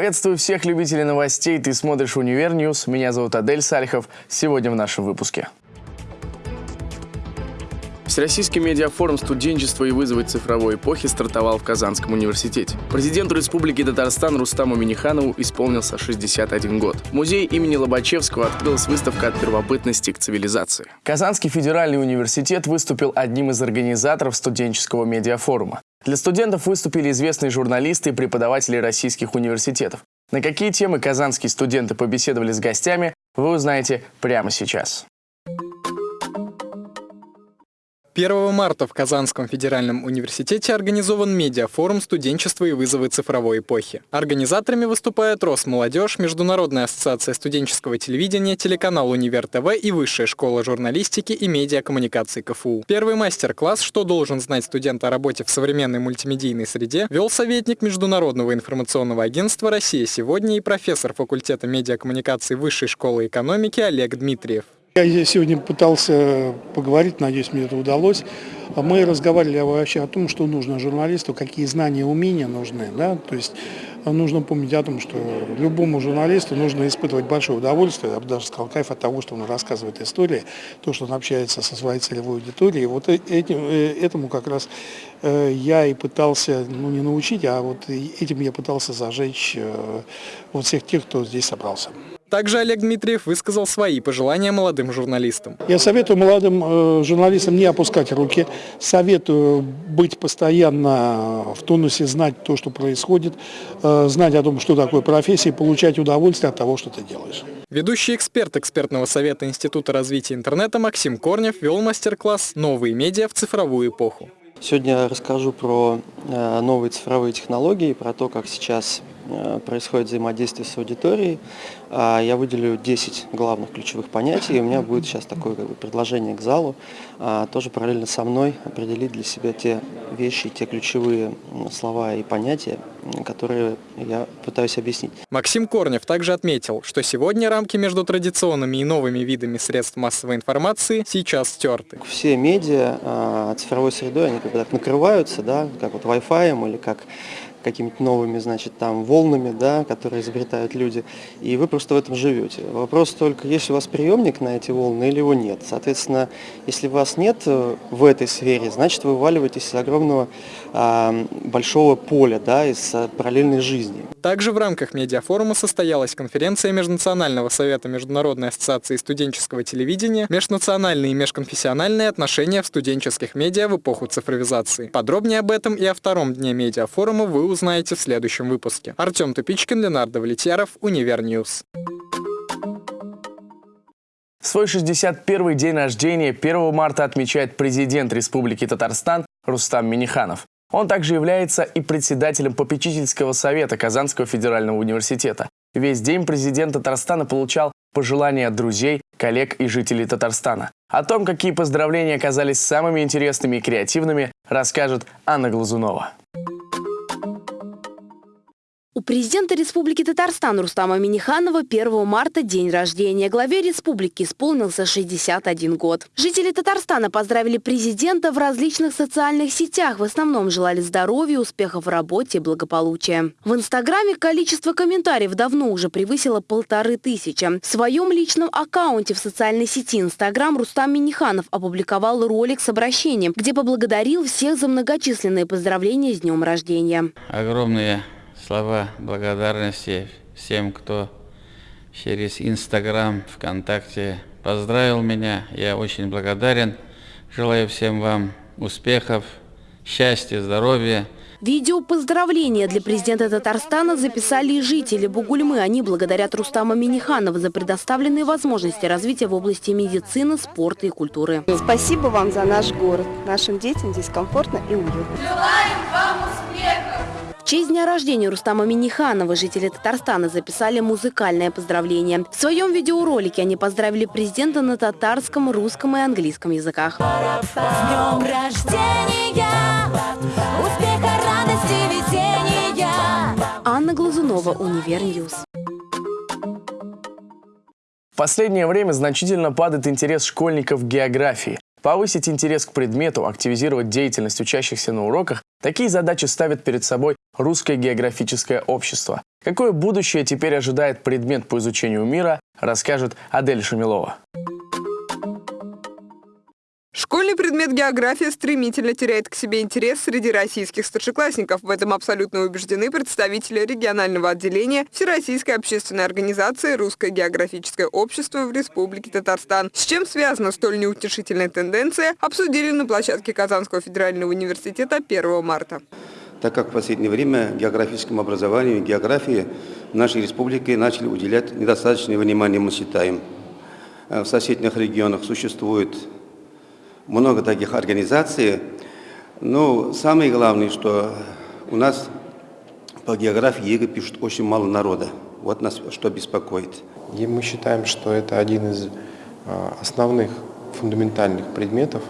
Приветствую всех любителей новостей. Ты смотришь «Универ News». Меня зовут Адель Сальхов. Сегодня в нашем выпуске. Всероссийский медиафорум студенчества и вызовы цифровой эпохи стартовал в Казанском университете. Президенту Республики Татарстан Рустаму Миниханову исполнился 61 год. В музее имени Лобачевского открылась выставка «От первобытности к цивилизации». Казанский федеральный университет выступил одним из организаторов студенческого медиафорума. Для студентов выступили известные журналисты и преподаватели российских университетов. На какие темы казанские студенты побеседовали с гостями, вы узнаете прямо сейчас. 1 марта в Казанском федеральном университете организован медиафорум «Студенчество и вызовы цифровой эпохи». Организаторами выступают Росмолодежь, Международная ассоциация студенческого телевидения, телеканал «Универ ТВ» и Высшая школа журналистики и медиакоммуникации КФУ. Первый мастер-класс «Что должен знать студент о работе в современной мультимедийной среде» вел советник Международного информационного агентства «Россия сегодня» и профессор факультета медиакоммуникации Высшей школы экономики Олег Дмитриев. Я сегодня пытался поговорить, надеюсь, мне это удалось. Мы разговаривали вообще о том, что нужно журналисту, какие знания, умения нужны. Да? То есть нужно помнить о том, что любому журналисту нужно испытывать большое удовольствие, я бы даже сказал, кайф от того, что он рассказывает истории, то, что он общается со своей целевой аудиторией. Вот э, этим, э, этому как раз э, я и пытался, ну не научить, а вот этим я пытался зажечь вот всех тех, кто здесь собрался. Также Олег Дмитриев высказал свои пожелания молодым журналистам. Я советую молодым э, журналистам не опускать руки, советую быть постоянно в тонусе, знать то, что происходит, э, знать о том, что такое профессия, получать удовольствие от того, что ты делаешь. Ведущий эксперт экспертного совета Института развития интернета Максим Корнев вел мастер-класс «Новые медиа в цифровую эпоху». Сегодня я расскажу про э, новые цифровые технологии, про то, как сейчас происходит взаимодействие с аудиторией. А, я выделю 10 главных ключевых понятий, и у меня будет сейчас такое как бы, предложение к залу, а, тоже параллельно со мной определить для себя те вещи, те ключевые слова и понятия, которые я пытаюсь объяснить. Максим Корнев также отметил, что сегодня рамки между традиционными и новыми видами средств массовой информации сейчас стерты. Все медиа а, цифровой средой, они как бы так накрываются, да, как вот Wi-Fi или как какими-то новыми, значит, там волнами, да, которые изобретают люди, и вы просто в этом живете. Вопрос только, есть у вас приемник на эти волны или его нет. Соответственно, если вас нет э, в этой сфере, значит, вы вываливаетесь из огромного а, большого поля, да, из а, параллельной жизни. Также в рамках медиафорума состоялась конференция Межнационального совета Международной ассоциации студенческого телевидения «Межнациональные и межконфессиональные отношения в студенческих медиа в эпоху цифровизации». Подробнее об этом и о втором дне медиафорума вы узнаете в следующем выпуске. Артем Тупичкин, Ленардо Влетьяров, Универ News. Свой 61-й день рождения 1 марта отмечает президент Республики Татарстан Рустам Миниханов. Он также является и председателем попечительского совета Казанского федерального университета. Весь день президент Татарстана получал пожелания от друзей, коллег и жителей Татарстана. О том, какие поздравления оказались самыми интересными и креативными, расскажет Анна Глазунова. У президента Республики Татарстан Рустама Миниханова 1 марта день рождения. Главе республики исполнился 61 год. Жители Татарстана поздравили президента в различных социальных сетях. В основном желали здоровья, успехов в работе и благополучия. В Инстаграме количество комментариев давно уже превысило полторы тысячи. В своем личном аккаунте в социальной сети Инстаграм Рустам Миниханов опубликовал ролик с обращением, где поблагодарил всех за многочисленные поздравления с днем рождения. Огромные слова благодарности всем, кто через Инстаграм, ВКонтакте поздравил меня. Я очень благодарен. Желаю всем вам успехов, счастья, здоровья. Видео поздравления для президента Татарстана записали и жители Бугульмы. Они благодарят Рустама Миниханова за предоставленные возможности развития в области медицины, спорта и культуры. Спасибо вам за наш город. Нашим детям здесь комфортно и уютно. Желаем! В честь дня рождения Рустама Миниханова жители Татарстана записали музыкальное поздравление. В своем видеоролике они поздравили президента на татарском, русском и английском языках. С днем рождения! Успеха, радости, везения! Анна Глазунова, Univer News. В последнее время значительно падает интерес школьников к географии. Повысить интерес к предмету, активизировать деятельность учащихся на уроках – такие задачи ставят перед собой Русское географическое общество. Какое будущее теперь ожидает предмет по изучению мира, расскажет Адель Шамилова. Школьный предмет география стремительно теряет к себе интерес среди российских старшеклассников. В этом абсолютно убеждены представители регионального отделения Всероссийской общественной организации «Русское географическое общество» в Республике Татарстан. С чем связана столь неутешительная тенденция, обсудили на площадке Казанского федерального университета 1 марта. Так как в последнее время географическому образованию и географии нашей республике начали уделять недостаточное внимание, мы считаем. В соседних регионах существует много таких организаций. Но самое главное, что у нас по географии ЕГЭ пишут очень мало народа. Вот нас что беспокоит. И мы считаем, что это один из а, основных фундаментальных предметов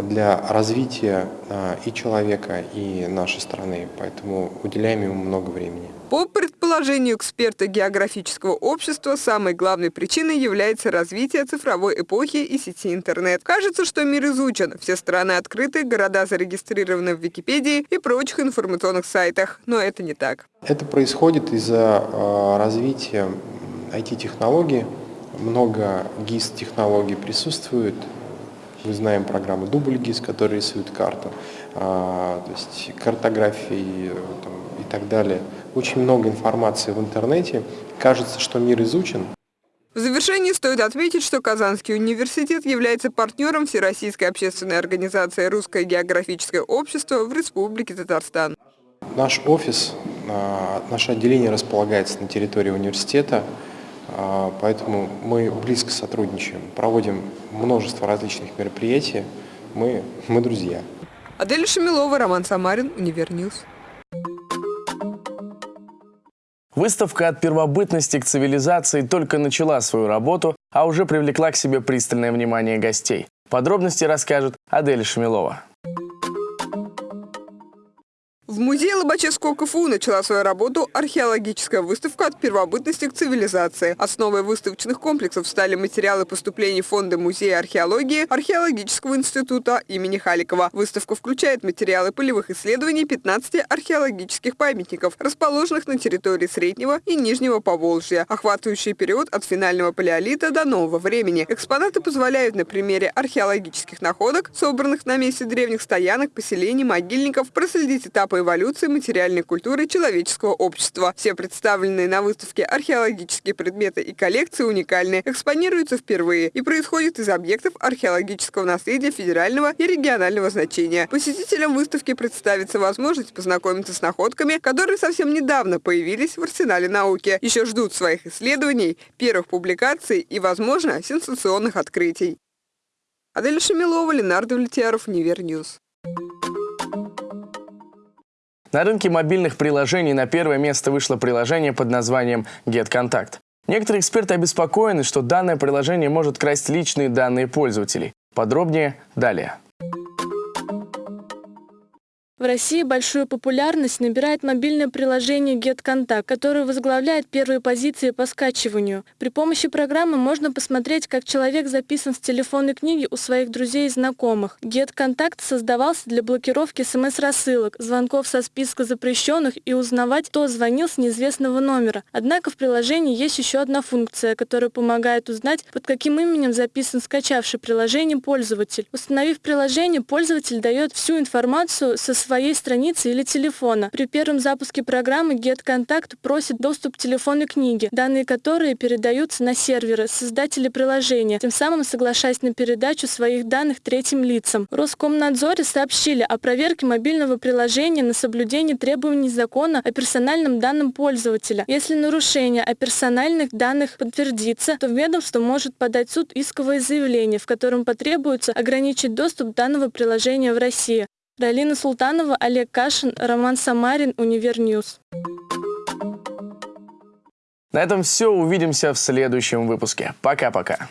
для развития а, и человека, и нашей страны. Поэтому уделяем ему много времени. По предположению эксперта географического общества, самой главной причиной является развитие цифровой эпохи и сети интернет. Кажется, что мир изучен, все страны открыты, города зарегистрированы в Википедии и прочих информационных сайтах. Но это не так. Это происходит из-за э, развития IT-технологий. Много GIS-технологий присутствует. Мы знаем программы Дубль GIS, которые рисуют карту, а, то есть картографии там, и так далее очень много информации в интернете. Кажется, что мир изучен. В завершении стоит отметить, что Казанский университет является партнером Всероссийской общественной организации «Русское географическое общество» в Республике Татарстан. Наш офис, а, наше отделение располагается на территории университета, поэтому мы близко сотрудничаем, проводим множество различных мероприятий, мы, мы друзья. Адель Шамилова, Роман Самарин, Univer News. Выставка «От первобытности к цивилизации» только начала свою работу, а уже привлекла к себе пристальное внимание гостей. Подробности расскажет Адель Шамилова. В музее Лобачевского КФУ начала свою работу археологическая выставка «От первобытности к цивилизации». Основой выставочных комплексов стали материалы поступлений Фонда музея археологии Археологического института имени Халикова. Выставка включает материалы полевых исследований 15 археологических памятников, расположенных на территории Среднего и Нижнего Поволжья, охватывающий период от финального палеолита до нового времени. Экспонаты позволяют на примере археологических находок, собранных на месте древних стоянок, поселений, могильников, проследить этапы эволюции материальной культуры человеческого общества. Все представленные на выставке археологические предметы и коллекции уникальны, экспонируются впервые и происходят из объектов археологического наследия федерального и регионального значения. Посетителям выставки представится возможность познакомиться с находками, которые совсем недавно появились в арсенале науки. Еще ждут своих исследований, первых публикаций и, возможно, сенсационных открытий. Адель Шамилова, Ленар Давлетьяров, Univer News. На рынке мобильных приложений на первое место вышло приложение под названием GetContact. Некоторые эксперты обеспокоены, что данное приложение может красть личные данные пользователей. Подробнее далее. В России большую популярность набирает мобильное приложение GetContact, которое возглавляет первые позиции по скачиванию. При помощи программы можно посмотреть, как человек записан в телефонной книге у своих друзей и знакомых. GetContact создавался для блокировки смс-рассылок, звонков со списка запрещенных и узнавать, кто звонил с неизвестного номера. Однако в приложении есть еще одна функция, которая помогает узнать, под каким именем записан скачавший приложение пользователь. Установив приложение, пользователь дает всю информацию со своей своей страницы или телефона. При первом запуске программы GetContact просит доступ к телефонной книге, данные которой передаются на серверы создатели приложения, тем самым соглашаясь на передачу своих данных третьим лицам. Роскомнадзоре сообщили о проверке мобильного приложения на соблюдение требований закона о персональном данном пользователя. Если нарушение о персональных данных подтвердится, то ведомство может подать в суд исковое заявление, в котором потребуется ограничить доступ данного приложения в России. Далина Султанова, Олег Кашин, Роман Самарин, Univer News. На этом все. Увидимся в следующем выпуске. Пока-пока.